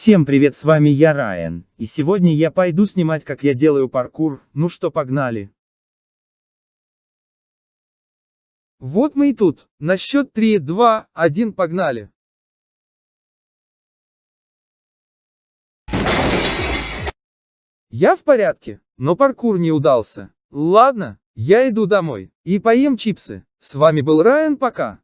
Всем привет, с вами я Райан, и сегодня я пойду снимать как я делаю паркур, ну что погнали. Вот мы и тут, на счет 3, 2, 1 погнали. Я в порядке, но паркур не удался. Ладно, я иду домой и поем чипсы. С вами был Райан, пока.